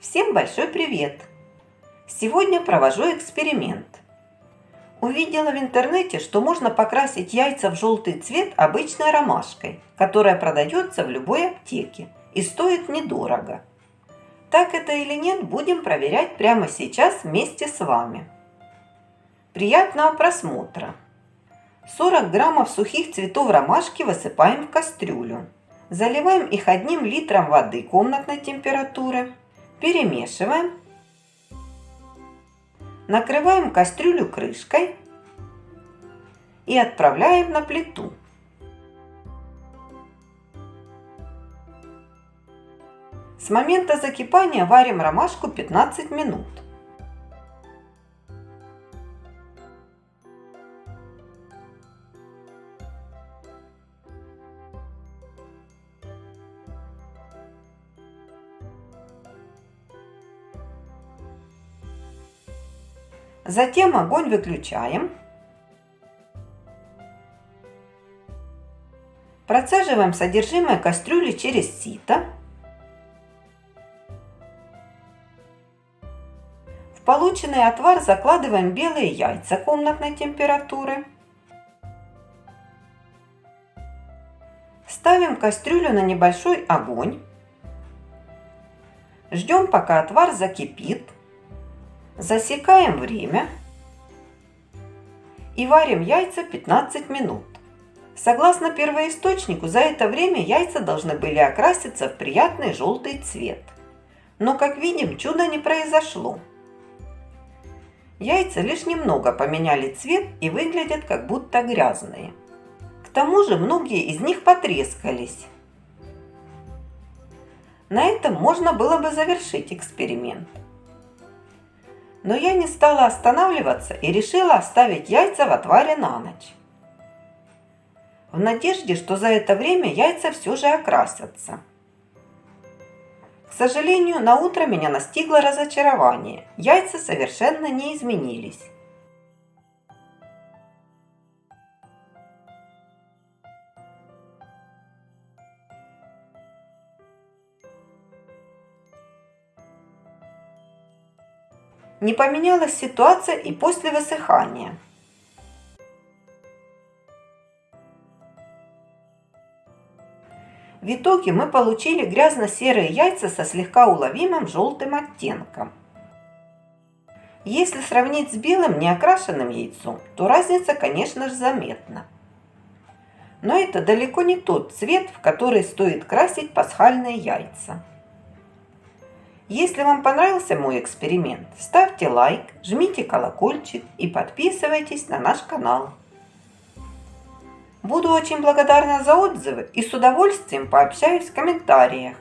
Всем большой привет! Сегодня провожу эксперимент. Увидела в интернете, что можно покрасить яйца в желтый цвет обычной ромашкой, которая продается в любой аптеке и стоит недорого. Так это или нет, будем проверять прямо сейчас вместе с вами. Приятного просмотра! 40 граммов сухих цветов ромашки высыпаем в кастрюлю. Заливаем их одним литром воды комнатной температуры. Перемешиваем. Накрываем кастрюлю крышкой и отправляем на плиту. С момента закипания варим ромашку 15 минут. Затем огонь выключаем. Процеживаем содержимое кастрюли через сито. В полученный отвар закладываем белые яйца комнатной температуры. Ставим кастрюлю на небольшой огонь. Ждем, пока отвар закипит. Засекаем время и варим яйца 15 минут. Согласно первоисточнику, за это время яйца должны были окраситься в приятный желтый цвет. Но, как видим, чуда не произошло. Яйца лишь немного поменяли цвет и выглядят как будто грязные. К тому же многие из них потрескались. На этом можно было бы завершить эксперимент. Но я не стала останавливаться и решила оставить яйца в отваре на ночь. В надежде, что за это время яйца все же окрасятся. К сожалению, на утро меня настигло разочарование. Яйца совершенно не изменились. Не поменялась ситуация и после высыхания. В итоге мы получили грязно-серые яйца со слегка уловимым желтым оттенком. Если сравнить с белым неокрашенным яйцом, то разница, конечно же, заметна. Но это далеко не тот цвет, в который стоит красить пасхальные яйца. Если вам понравился мой эксперимент, ставьте лайк, жмите колокольчик и подписывайтесь на наш канал. Буду очень благодарна за отзывы и с удовольствием пообщаюсь в комментариях.